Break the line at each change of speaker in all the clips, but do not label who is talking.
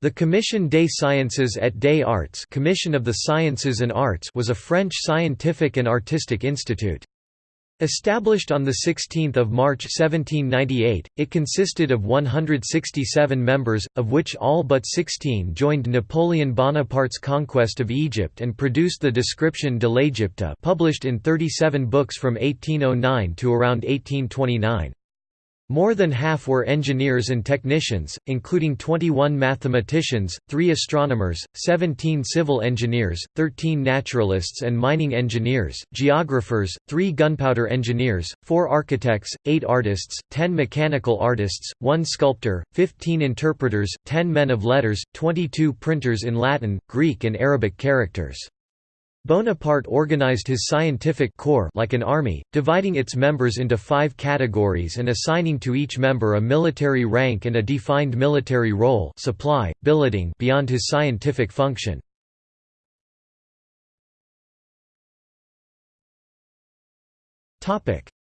The Commission des Sciences et des Arts Commission of the Sciences and Arts was a French scientific and artistic institute. Established on 16 March 1798, it consisted of 167 members, of which all but 16 joined Napoleon Bonaparte's conquest of Egypt and produced the Description de l'Égypte published in 37 books from 1809 to around 1829. More than half were engineers and technicians, including 21 mathematicians, 3 astronomers, 17 civil engineers, 13 naturalists and mining engineers, geographers, 3 gunpowder engineers, 4 architects, 8 artists, 10 mechanical artists, 1 sculptor, 15 interpreters, 10 men of letters, 22 printers in Latin, Greek and Arabic characters. Bonaparte organized his scientific corps like an army, dividing its members into five categories and assigning to each member a military rank and a defined military role supply, billeting beyond his scientific function.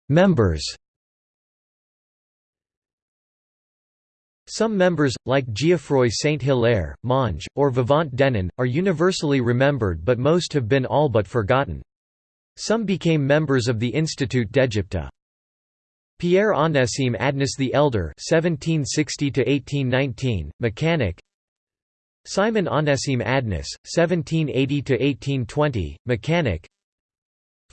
Members Some members, like Geoffroy Saint-Hilaire, Monge, or Vivant Denon, are universally remembered but most have been all but forgotten. Some became members of the Institut d'Égypte. Pierre Onésime Adnes the Elder (1760–1819), mechanic. Simon Onésime Adnes, (1780–1820), mechanic.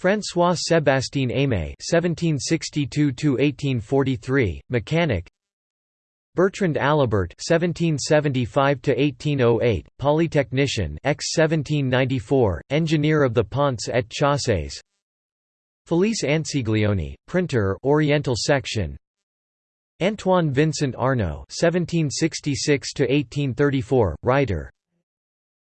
François Sébastien Aimé (1762–1843), mechanic. Bertrand Alibert (1775–1808), polytechnician, ex-1794, engineer of the Ponts et Chaussées. Felice Ansiglione, printer, Oriental section. Antoine Vincent Arnaud (1766–1834), writer.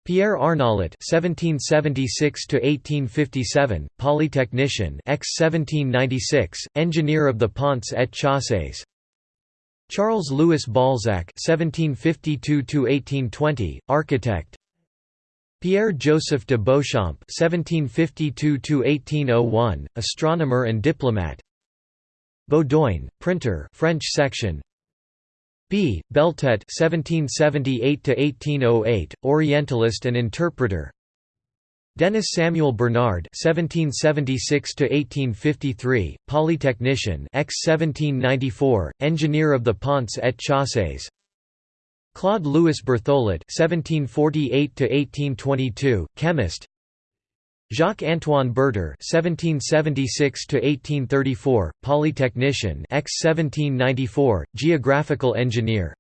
Pierre Arnault (1776–1857), polytechnician, ex-1796, engineer of the Ponts et Chaussées. Charles Louis Balzac (1752–1820), architect. Pierre Joseph de Beauchamp (1752–1801), astronomer and diplomat. Baudoin, printer, French section. B. Beltet (1778–1808), Orientalist and interpreter. Denis Samuel Bernard (1776–1853), polytechnician, ex-1794, engineer of the Ponts et Chaussées. Claude Louis Berthollet (1748–1822), chemist. Jacques-Antoine Berter (1776–1834), polytechnician, ex-1794, geographical engineer.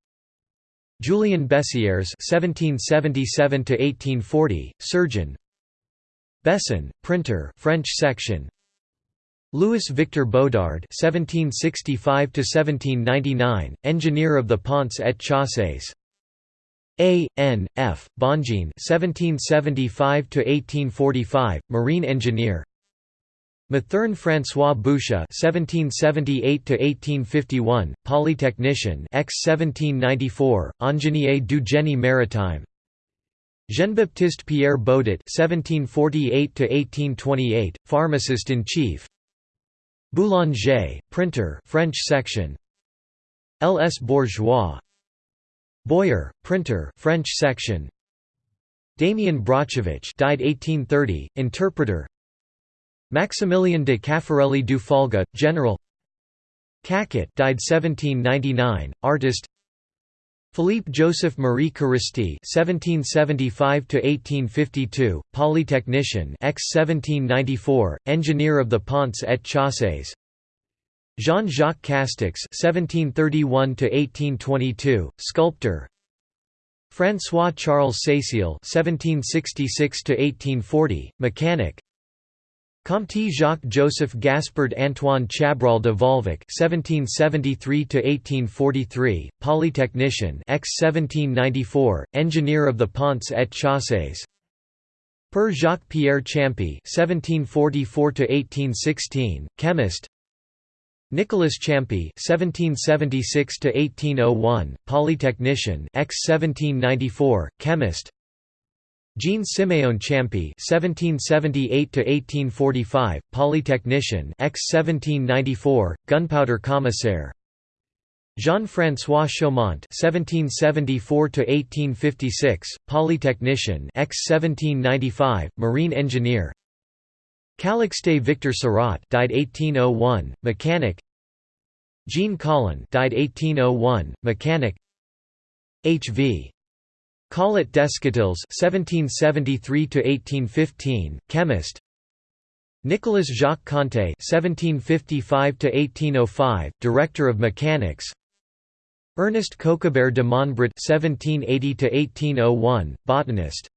Julien Bessières (1777–1840), surgeon. Besson, printer, French section. Louis Victor Bodard (1765–1799), engineer of the Ponts et Chaussées. A. N. F. Bongin (1775–1845), marine engineer. Mathurne François Boucher (1778–1851), polytechnician, ex-1794, ingénieur du génie maritime. Jean-Baptiste Pierre Baudet (1748–1828), pharmacist-in-chief. Boulanger, printer, French section. L. S. Bourgeois. Boyer, printer, French section. Damien Brocevich, died 1830, interpreter. Maximilien de Caffarelli du Falga, general. Caquet, died 1799, artist. Philippe Joseph Marie Caresty (1775–1852), polytechnician, ex-1794, engineer of the Ponts et Chaussées. Jean-Jacques Castex (1731–1822), sculptor. François Charles Cécile (1766–1840), mechanic. Comte Jacques-Joseph Gaspard Antoine Chabrol de Volvic (1773–1843), polytechnician, ex-1794, engineer of the Ponts et Chaussées. Per Jacques Pierre Champy (1744–1816), chemist. Nicolas Champy (1776–1801), polytechnician, ex-1794, chemist. Jean Siméon Champy (1778–1845), polytechnician, ex-1794, gunpowder commissaire. Jean-François Chaumont (1774–1856), polytechnician, ex-1795, marine engineer. Calixte Victor Seurat, died 1801, mechanic. Jean Collin, died 1801, mechanic. H. V. Collot Descotils (1773–1815), chemist. Nicolas Jacques Conté (1755–1805), director of mechanics. Ernest Coquebert de Montbret (1780–1801), botanist.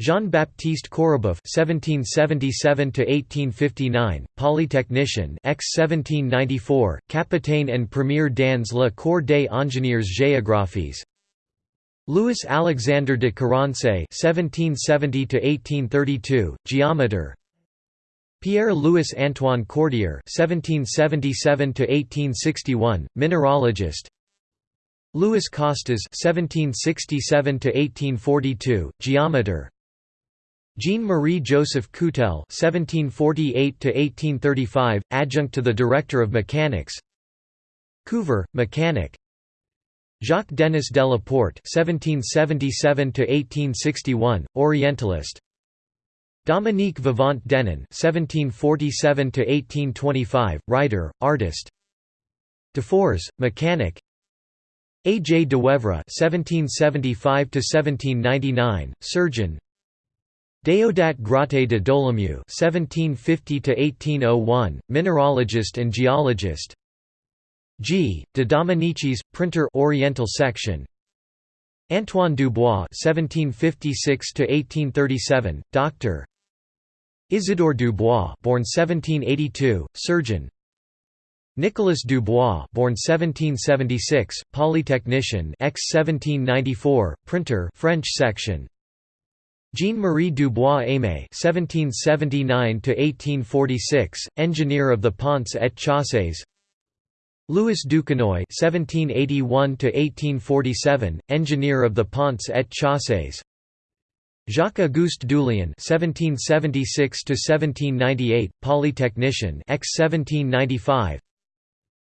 Jean-Baptiste Correboeuf (1777–1859), polytechnician, ex-1794, capitaine and premier dans le corps des ingénieurs géographes. Louis Alexandre de Carense (1770–1832), geometer. Pierre Louis Antoine Cordier (1777–1861), mineralogist. Louis Costes (1767–1842), geometer. Jean-Marie Joseph Coutel (1748–1835), adjunct to the director of mechanics. Couver, mechanic. Jacques Denis de la Porte (1777–1861), Orientalist. Dominique Vivant Denon (1747–1825), writer, artist. Defors, mechanic. A. J. Dewevre (1775–1799), surgeon. Deodat Gratte de Dolomieu (1750–1801), mineralogist and geologist. G. de Dominicis, printer, Oriental section. Antoine Dubois (1756–1837), doctor. Isidore Dubois, born 1782, surgeon. Nicolas Dubois, born 1776, polytechnician, ex-1794, printer, French section. Jean-Marie Dubois-Aimé (1779–1846), engineer of the Ponts et Chaussées. Louis Duquesnoy (1781–1847), engineer of the Ponts et Chaussées. Jacques-Auguste Dullion (1776–1798), polytechnician, ex-1795.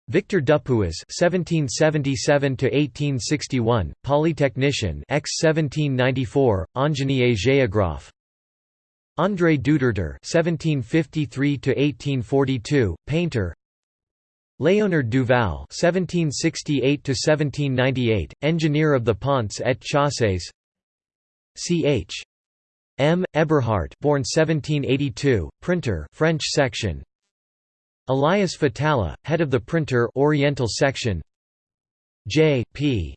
Victor Dupuis (1777–1861), polytechnician, ex-1794, ingénieur géographe. André Dutertre (1753–1842), painter. Léonard Duval (1768–1798), engineer of the Ponts et Chaussées. Ch. M. Eberhardt, born 1782, printer, French section. Elias Fatala, head of the printer Oriental section. J. P.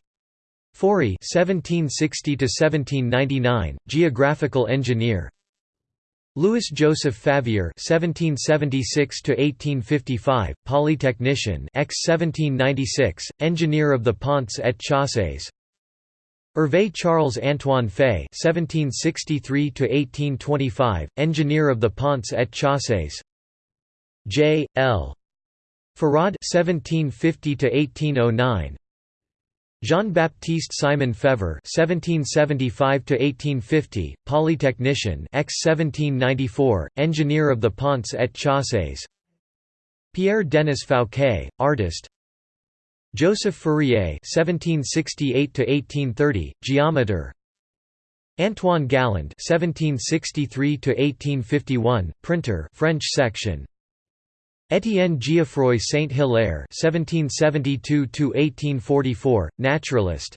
Faury (1760–1799), geographical engineer. Louis Joseph Favier (1776–1855), polytechnician, ex-1796, engineer of the Ponts et Chaussées. Hervé Charles Antoine Fay (1763–1825), engineer of the Ponts et Chaussées. J. L. Farad (1750–1809). Jean-Baptiste Simon Fever (1775–1850), polytechnician, ex-1794, engineer of the Ponts et Chaussées. Pierre Denis Fouquet, artist. Joseph Fourier (1768–1830), geometer. Antoine Galland (1763–1851), printer, French section. Étienne Geoffroy Saint-Hilaire (1772–1844), naturalist.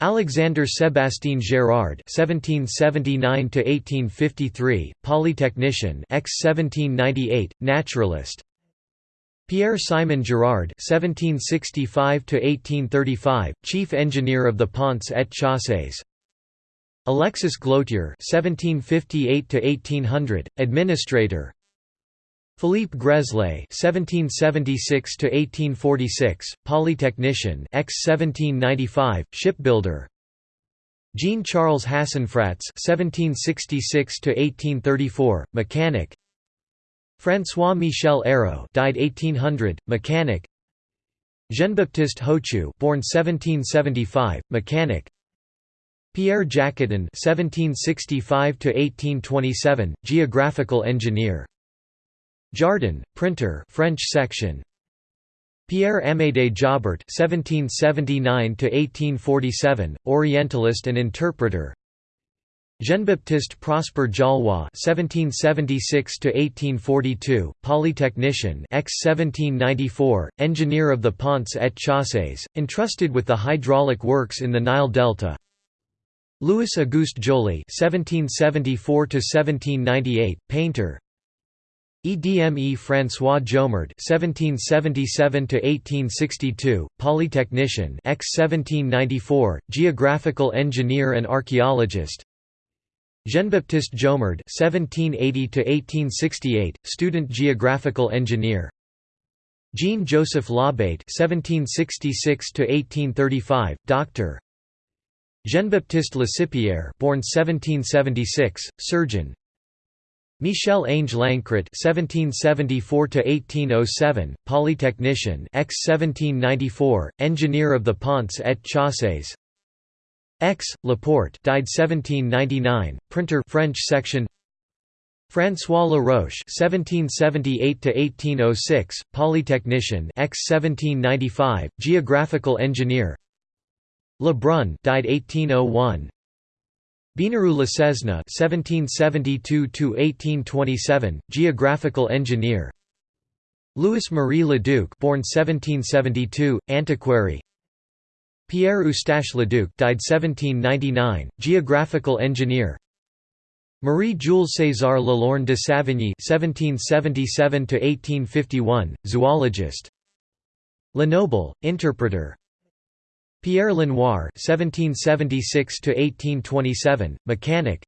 Alexander Sébastien Gérard (1779–1853), polytechnician, ex-1798, naturalist. Pierre Simon Girard (1765–1835), chief engineer of the Ponts et Chaussées. Alexis Glotier (1758–1800), administrator. Philippe Greslay (1776–1846), polytechnician, ex-1795, shipbuilder. Jean-Charles Hassenfratz (1766–1834), mechanic. François Michel Hérault, died 1800, mechanic. Jean-Baptiste Hochu, born 1775, mechanic. Pierre Jacotin (1765–1827), geographical engineer. Jardin, printer French section. Pierre Amédée Jobert (1779–1847), Orientalist and interpreter. Jean-Baptiste Prosper Jollois (1776–1842), polytechnician, ex-1794, engineer of the Ponts et Chaussées, entrusted with the hydraulic works in the Nile Delta. Louis Auguste Joly (1774–1798), painter. EDME François Jomard (1777–1862), polytechnician, ex-1794, geographical engineer and archaeologist. Jean-Baptiste Jomard (1780–1868), student geographical engineer. Jean-Joseph Labate (1766–1835), doctor. Jean-Baptiste Lacipierre, born 1776, surgeon. Michel-Ange Lancret (1774–1807), polytechnician, ex-1794, engineer of the Ponts et Chaussées. X. Laporte, died 1799, printer, French section. François Laroche (1778–1806), polytechnician, ex-1795, geographical engineer. Lebrun, died 1801. Binaru Lesesne (1772–1827), geographical engineer. Louis Marie Leduc, born 1772, antiquary. Pierre Eustache Leduc, died 1799, geographical engineer. Marie-Jules César Lelorgne de Savigny (1777–1851), zoologist. Lenoble, interpreter. Pierre Lenoir (1776–1827), mechanic.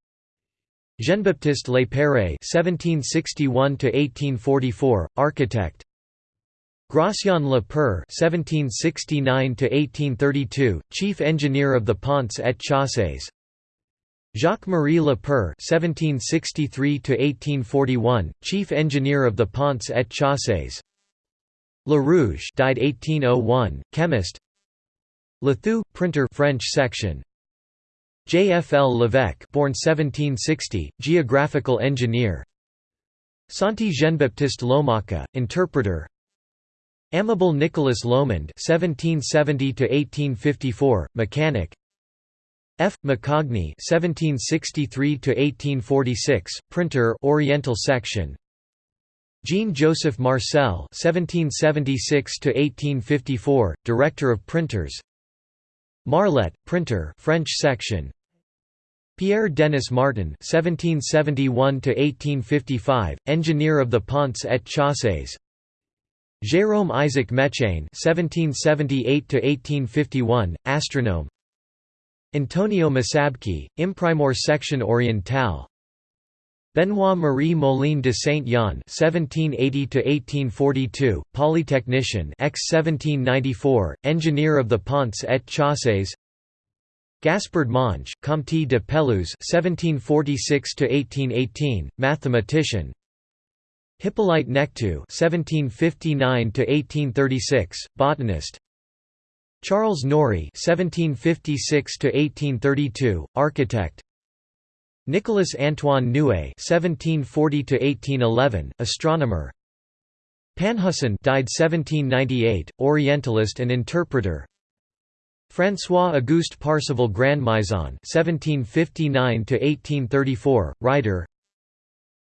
Jean-Baptiste Lépère (1761–1844), architect. Gratien Le Père (1769–1832), chief engineer of the Ponts et Chaussées. Jacques-Marie Le Père (1763–1841), chief engineer of the Ponts et Chaussées. Le Rouge died 1801, chemist. Lethoux, printer French section. J. F. L. Levesque born 1760, geographical engineer. Santi Jean-Baptiste Lomaca, interpreter. Amable Nicolas Lomond (1770–1854), mechanic. F. Macogny (1763–1846), printer, Oriental section. Jean-Joseph Marcel (1776–1854), director of printers. Marlet, printer, French section. Pierre Denis Martin (1771–1855), engineer of the Ponts et Chaussées. Jérôme Isaac Méchain (1778–1851), astronome. Antonio Masabki, Imprimeur section orientale. Benoît Marie Moline de Saint-Yon (1780–1842), polytechnician, ex-1794, engineer of the Ponts et Chaussées. Gaspard Monge, Comte de Péluse (1746–1818), mathematician. Hippolyte Nectoux (1759–1836), botanist. Charles Norrie (1756–1832), architect. Nicolas Antoine Nuet (1740–1811), astronomer. Panhusson died 1798, Orientalist and interpreter. François Auguste Parseval Grandmaison (1759–1834), writer.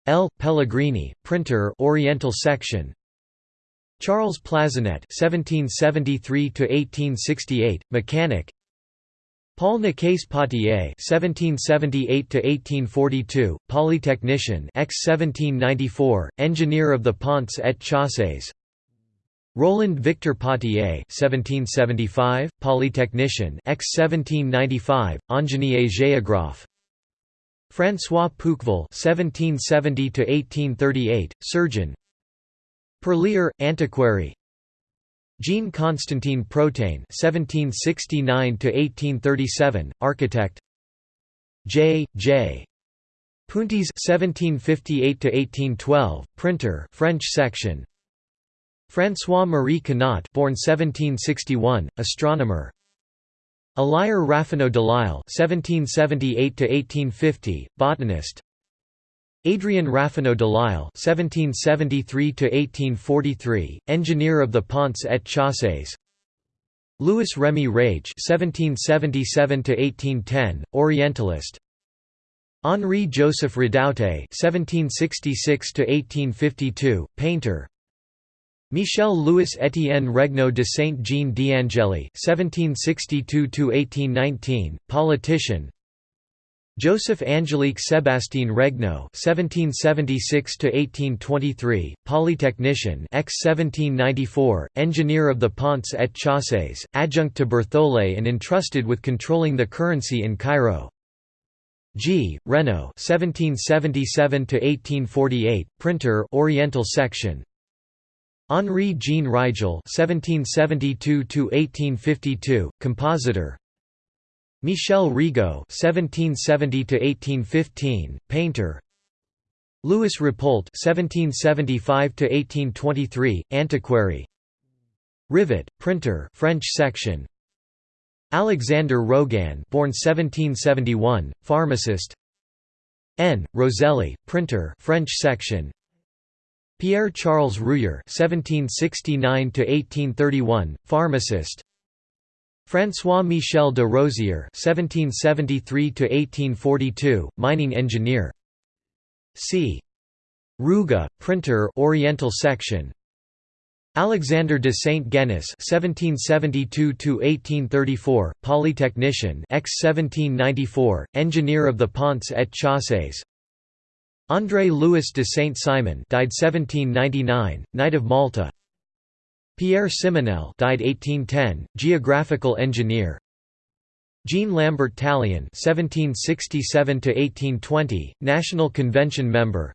L. Pellegrini, printer, Oriental section. Charles Plazenet (1773–1868), mechanic. Paul Nicaise Potier (1778–1842), polytechnician, ex-1794, engineer of the Ponts et Chaussées. Roland Victor Potier (1775), polytechnician, ex-1795, ingénieur géographe. François Pouqueville (1770–1838), surgeon. Perlier, antiquary. Jean Constantin Protain (1769–1837), architect. J. J. Puntis (1758–1812), printer, French section. François Marie Canot, born 1761, astronomer. Elir Raffaneau Delisle (1778–1850), botanist. Adrien Raphaneau Delisle (1773–1843), engineer of the Ponts et Chaussées. Louis Remy Rage (1777–1810), Orientalist. Henri Joseph Redoute (1766–1852), painter. Michel Louis Étienne Regnault de Saint-Jean d'Angeli (1762–1819), politician. Joseph Angélique Sébastien Regnault (1776–1823), polytechnician, ex-1794, engineer of the Ponts et Chaussées, adjunct to Berthollet and entrusted with controlling the currency in Cairo. G. Renault (1777–1848), printer, Oriental section. Henri Jean Rigel (1772–1852), compositor. Michel Rigaud (1770–1815), painter. Louis Rappolt (1775–1823), antiquary. Rivet, printer, French section. Alexander Rogan, born 1771, pharmacist. N. Roselli, printer, French section. Pierre Charles Rouyer (1769–1831), pharmacist. François Michel de Rosière (1773–1842), mining engineer. C. Ruga, printer, Oriental section. Alexander de Saint Genis (1772–1834), polytechnician, ex-1794, engineer of the Ponts et Chaussées. André Louis de Saint-Simon died 1799, Knight of Malta. Pierre Simonel died 1810, geographical engineer. Jean Lambert Tallien 1767 to 1820, National Convention member.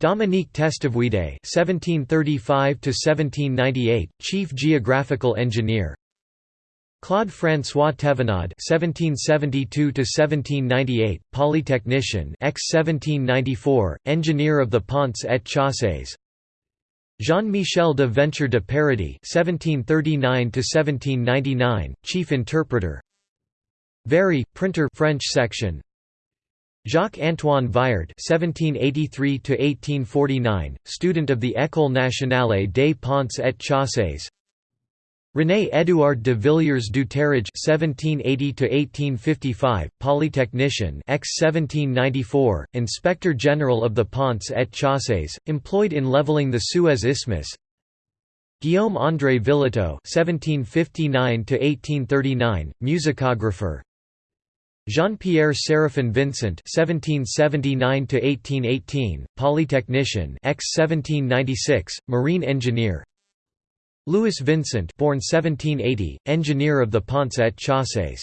Dominique Testavoide (1735–1798), Chief Geographical Engineer. Claude François Thevenard (1772–1798), polytechnician, ex-1794, engineer of the Ponts et Chaussées. Jean-Michel de Venture de Paradis (1739–1799), chief interpreter. Very, printer, French section. Jacques-Antoine Viard (1783–1849), student of the École nationale des Ponts et Chaussées. René Édouard de Villiers du Terrage (1780–1855), polytechnician, ex-1794, inspector general of the Ponts et Chaussées, employed in leveling the Suez Isthmus. Guillaume André Villetot (1759–1839), musicographer. Jean-Pierre Séraphin Vincent (1779–1818), polytechnician, ex-1796, marine engineer. Louis Vincent born 1780, engineer of the Ponts et Chaussées.